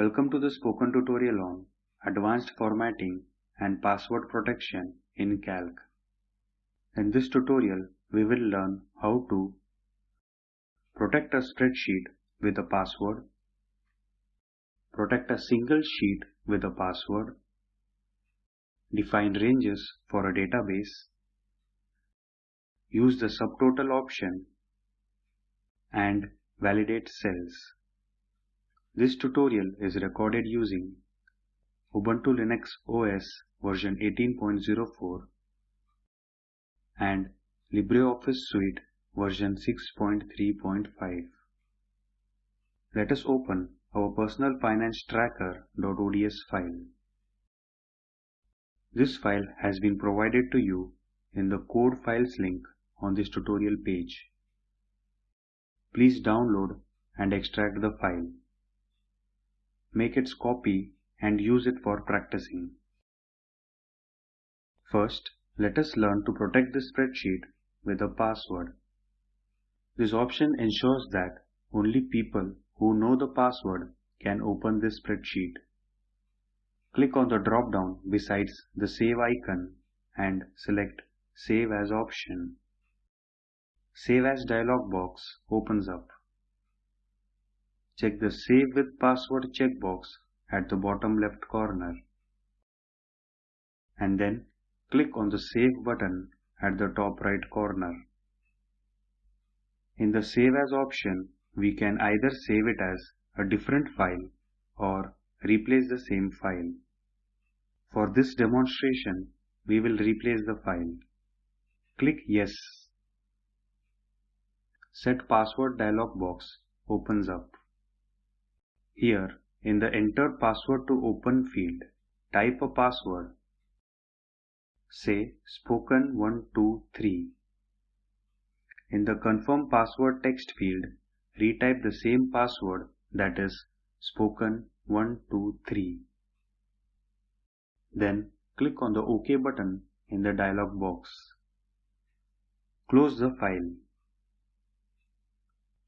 Welcome to the spoken tutorial on Advanced Formatting and Password Protection in Calc. In this tutorial, we will learn how to protect a spreadsheet with a password, protect a single sheet with a password, define ranges for a database, use the subtotal option, and validate cells. This tutorial is recorded using Ubuntu Linux OS version 18.04 and LibreOffice Suite version 6.3.5. Let us open our personal finance tracker.ods file. This file has been provided to you in the code files link on this tutorial page. Please download and extract the file. Make its copy and use it for practicing. First, let us learn to protect the spreadsheet with a password. This option ensures that only people who know the password can open this spreadsheet. Click on the drop-down besides the Save icon and select Save as option. Save as dialog box opens up. Check the Save with Password checkbox at the bottom left corner. And then click on the Save button at the top right corner. In the Save As option, we can either save it as a different file or replace the same file. For this demonstration, we will replace the file. Click Yes. Set Password dialog box opens up. Here, in the Enter Password to Open field, type a password. Say spoken123. In the Confirm Password text field, retype the same password that is spoken123. Then click on the OK button in the dialog box. Close the file.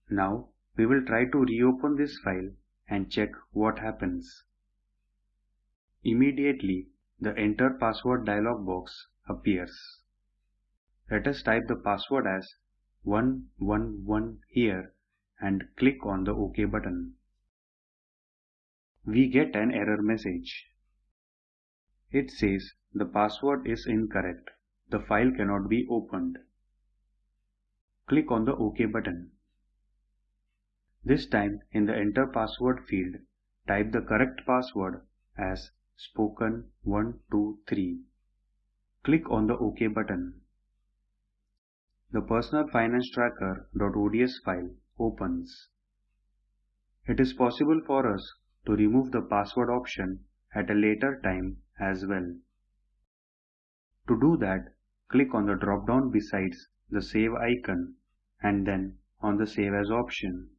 Now we will try to reopen this file and check what happens. Immediately the Enter Password dialog box appears. Let us type the password as 111 here and click on the OK button. We get an error message. It says the password is incorrect. The file cannot be opened. Click on the OK button. This time in the enter password field, type the correct password as spoken123. Click on the OK button. The personal finance tracker.ods file opens. It is possible for us to remove the password option at a later time as well. To do that, click on the drop-down besides the Save icon and then on the Save As option.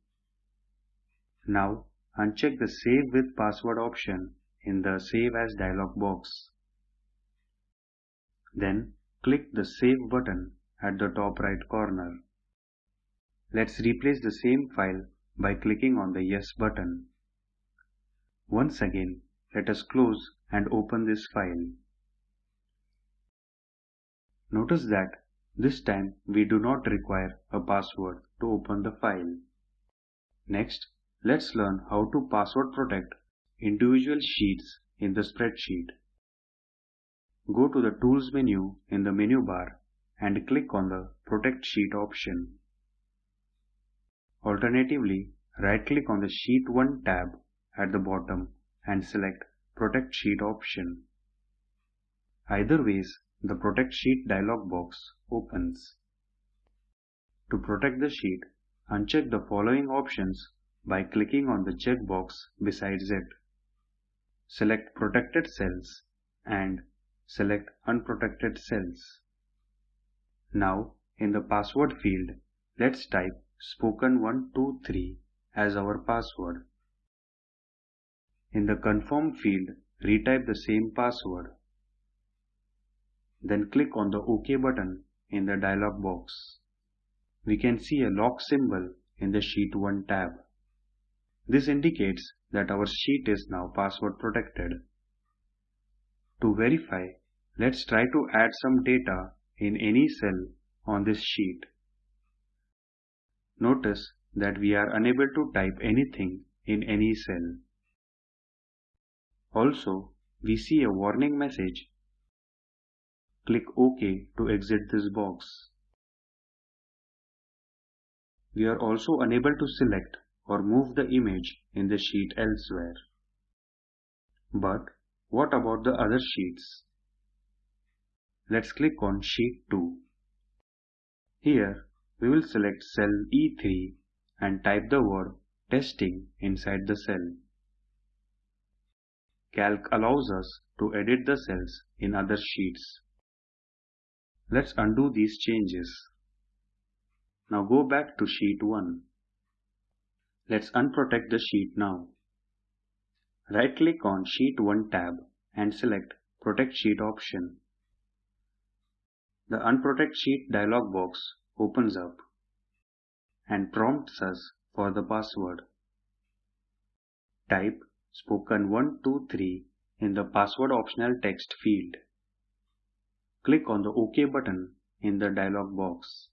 Now uncheck the Save with Password option in the Save As dialog box. Then click the Save button at the top right corner. Let's replace the same file by clicking on the Yes button. Once again, let us close and open this file. Notice that this time we do not require a password to open the file. Next, let's learn how to password protect individual sheets in the spreadsheet. Go to the Tools menu in the menu bar and click on the Protect Sheet option. Alternatively, right-click on the Sheet 1 tab at the bottom and select Protect Sheet option. Either ways, the Protect Sheet dialog box opens. To protect the sheet, uncheck the following options by clicking on the checkbox besides it. Select Protected Cells and select Unprotected Cells. Now, in the password field, let's type spoken123 as our password. In the Confirm field, retype the same password. Then click on the OK button in the dialog box. We can see a lock symbol in the Sheet 1 tab. This indicates that our sheet is now password protected. To verify, let's try to add some data in any cell on this sheet. Notice that we are unable to type anything in any cell. Also, we see a warning message. Click OK to exit this box. We are also unable to select or move the image in the sheet elsewhere. But what about the other sheets? Let's click on Sheet 2. Here, we will select cell E3 and type the word testing inside the cell. Calc allows us to edit the cells in other sheets. Let's undo these changes. Now go back to sheet 1. Let's unprotect the sheet now. Right click on sheet 1 tab and select protect sheet option. The unprotect sheet dialog box opens up and prompts us for the password. Type spoken123 in the password optional text field. Click on the OK button in the dialog box.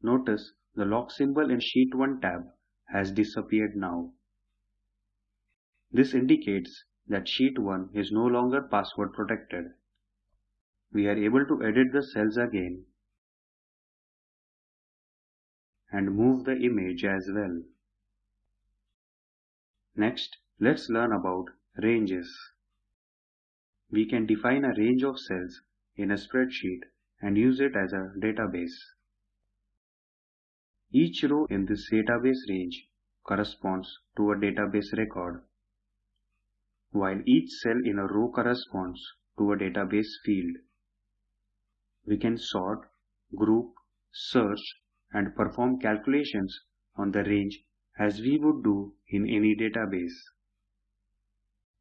Notice the lock symbol in Sheet 1 tab has disappeared now. This indicates that Sheet 1 is no longer password protected. We are able to edit the cells again and move the image as well. Next, let's learn about ranges. We can define a range of cells in a spreadsheet and use it as a database. Each row in this database range corresponds to a database record, while each cell in a row corresponds to a database field. We can sort, group, search, and perform calculations on the range as we would do in any database.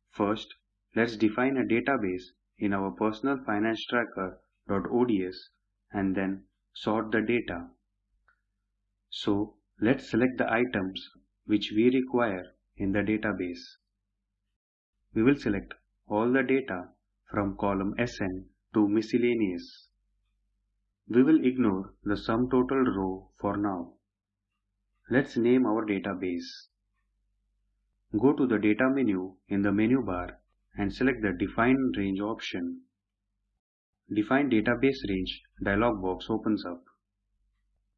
First, let's define a database in our personal finance tracker.ods and then sort the data. So let's select the items which we require in the database. We will select all the data from column SN to miscellaneous. We will ignore the sum total row for now. Let's name our database. Go to the data menu in the menu bar and select the define range option. Define database range dialog box opens up.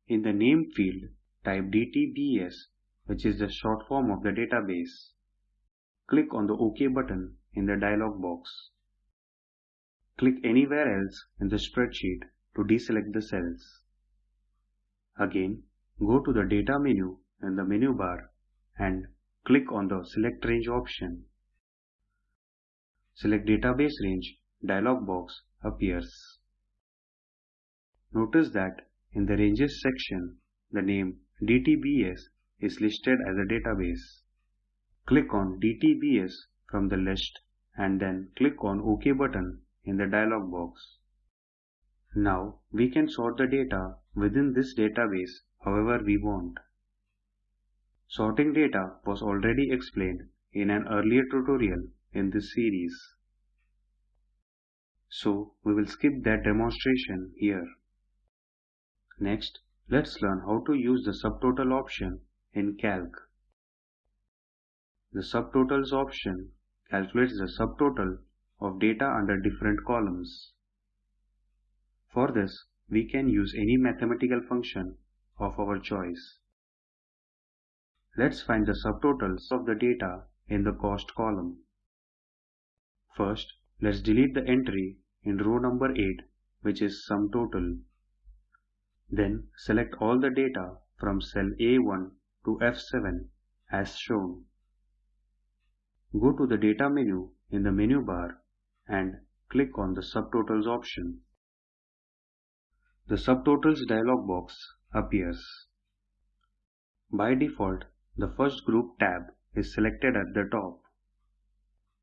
In the name field, type DTBS, which is the short form of the database. Click on the OK button in the dialog box. Click anywhere else in the spreadsheet to deselect the cells. Again, go to the data menu in the menu bar and click on the select range option. Select database range dialog box appears. Notice that in the Ranges section, the name DTBS is listed as a database. Click on DTBS from the list and then click on OK button in the dialog box. Now we can sort the data within this database however we want. Sorting data was already explained in an earlier tutorial in this series. So we will skip that demonstration here. Next, let's learn how to use the subtotal option in Calc. The subtotals option calculates the subtotal of data under different columns. For this, we can use any mathematical function of our choice. Let's find the subtotals of the data in the cost column. First, let's delete the entry in row number 8 which is sum total. Then select all the data from cell A1 to F7 as shown. Go to the data menu in the menu bar and click on the subtotals option. The subtotals dialog box appears. By default, the first group tab is selected at the top.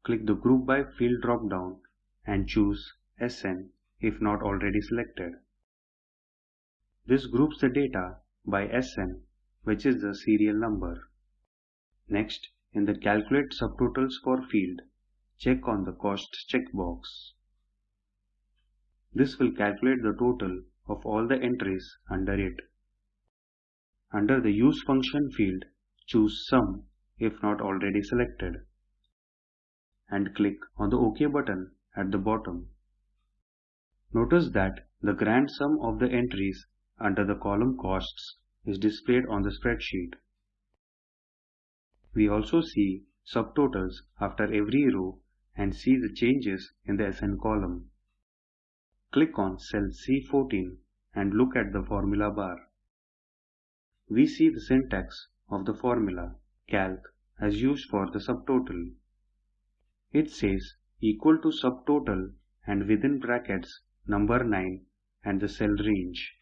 Click the group by field drop down and choose SN if not already selected. This groups the data by SN which is the serial number. Next, in the Calculate Subtotals for field, check on the Cost checkbox. This will calculate the total of all the entries under it. Under the Use Function field, choose Sum if not already selected and click on the OK button at the bottom. Notice that the grand sum of the entries under the column Costs is displayed on the spreadsheet. We also see subtotals after every row and see the changes in the SN column. Click on cell C14 and look at the formula bar. We see the syntax of the formula calc as used for the subtotal. It says equal to subtotal and within brackets number 9 and the cell range.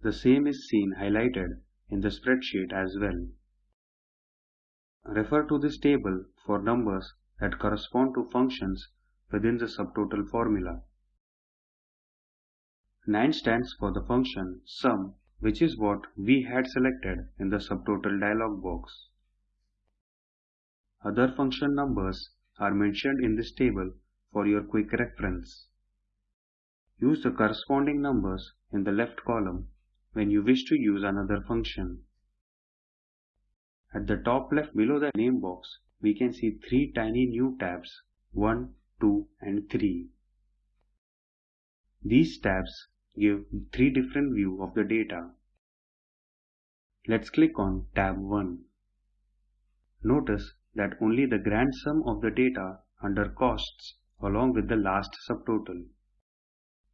The same is seen highlighted in the spreadsheet as well. Refer to this table for numbers that correspond to functions within the subtotal formula. 9 stands for the function sum which is what we had selected in the subtotal dialog box. Other function numbers are mentioned in this table for your quick reference. Use the corresponding numbers in the left column when you wish to use another function. At the top left below the name box, we can see three tiny new tabs 1, 2 and 3. These tabs give three different view of the data. Let's click on tab 1. Notice that only the grand sum of the data under costs along with the last subtotal.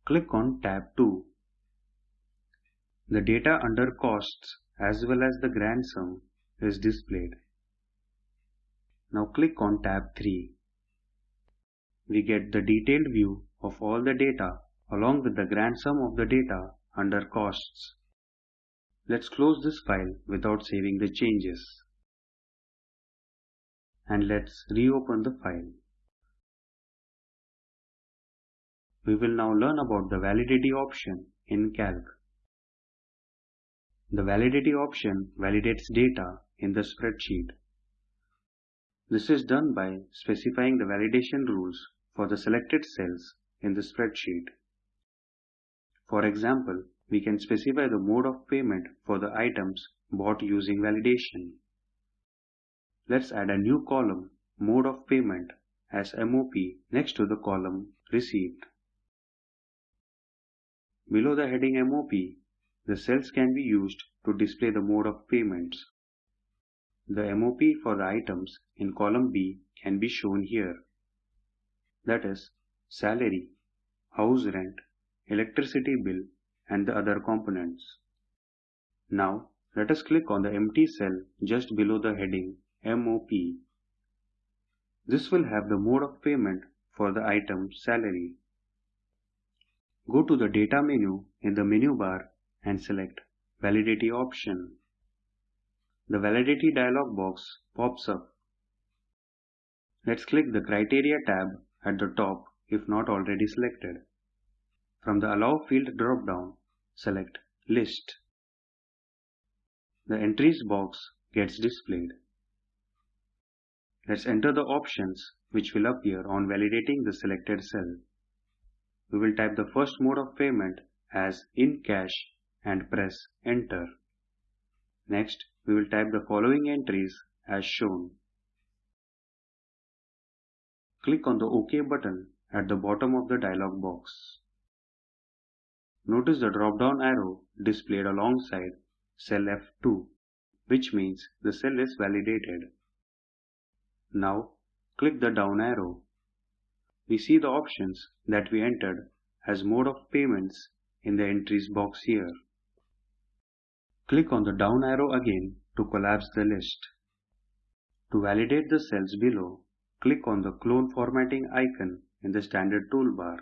Click on tab 2. The data under costs as well as the grand sum is displayed. Now click on tab 3. We get the detailed view of all the data along with the grand sum of the data under costs. Let's close this file without saving the changes. And let's reopen the file. We will now learn about the validity option in Calc. The validity option validates data in the spreadsheet. This is done by specifying the validation rules for the selected cells in the spreadsheet. For example, we can specify the mode of payment for the items bought using validation. Let's add a new column, Mode of Payment, as MOP next to the column Received. Below the heading MOP, the cells can be used to display the mode of payments. The MOP for the items in column B can be shown here. That is, salary, house rent, electricity bill and the other components. Now let us click on the empty cell just below the heading MOP. This will have the mode of payment for the item salary. Go to the data menu in the menu bar and select validity option. The validity dialog box pops up. Let's click the criteria tab at the top if not already selected. From the Allow field drop-down, select List. The Entries box gets displayed. Let's enter the options which will appear on validating the selected cell. We will type the first mode of payment as in cash and press enter. Next, we will type the following entries as shown. Click on the OK button at the bottom of the dialog box. Notice the drop-down arrow displayed alongside cell F2, which means the cell is validated. Now, click the down arrow. We see the options that we entered as mode of payments in the entries box here. Click on the down arrow again to collapse the list. To validate the cells below, click on the clone formatting icon in the standard toolbar.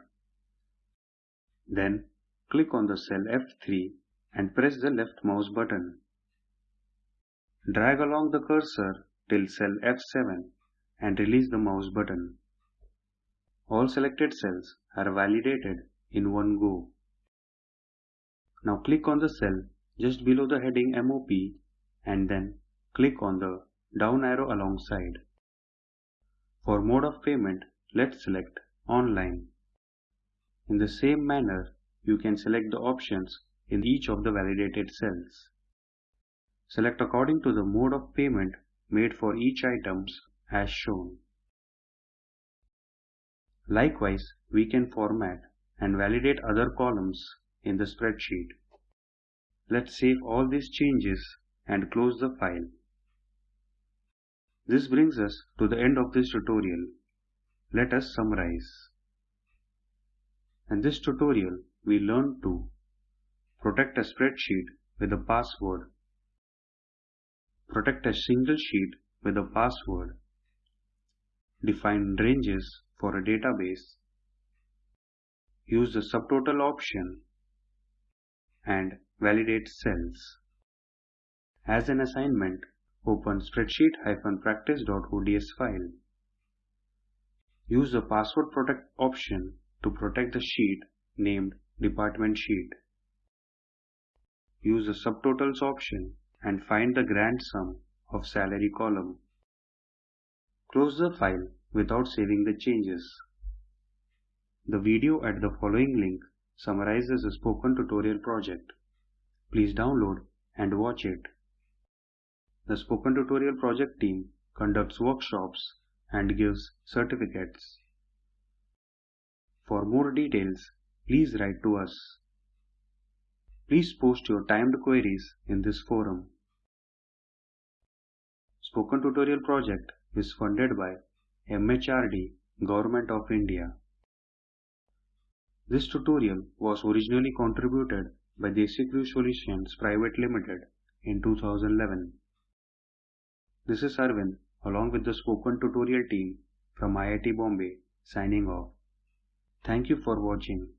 Then click on the cell F3 and press the left mouse button. Drag along the cursor till cell F7 and release the mouse button. All selected cells are validated in one go. Now click on the cell just below the heading MOP and then click on the down arrow alongside. For mode of payment, let's select online. In the same manner, you can select the options in each of the validated cells. Select according to the mode of payment made for each items as shown. Likewise, we can format and validate other columns in the spreadsheet. Let's save all these changes and close the file. This brings us to the end of this tutorial. Let us summarize. In this tutorial, we learned to protect a spreadsheet with a password, protect a single sheet with a password, define ranges for a database, use the subtotal option, and validate cells. As an assignment, open spreadsheet-practice.ods file. Use the password protect option to protect the sheet named department sheet. Use the subtotals option and find the grand sum of salary column. Close the file without saving the changes. The video at the following link summarizes the spoken tutorial project. Please download and watch it. The Spoken Tutorial project team conducts workshops and gives certificates. For more details, please write to us. Please post your timed queries in this forum. Spoken Tutorial project is funded by MHRD, Government of India. This tutorial was originally contributed by DesiCrew Solutions Private Limited in 2011. This is Arvind along with the spoken tutorial team from IIT Bombay signing off. Thank you for watching.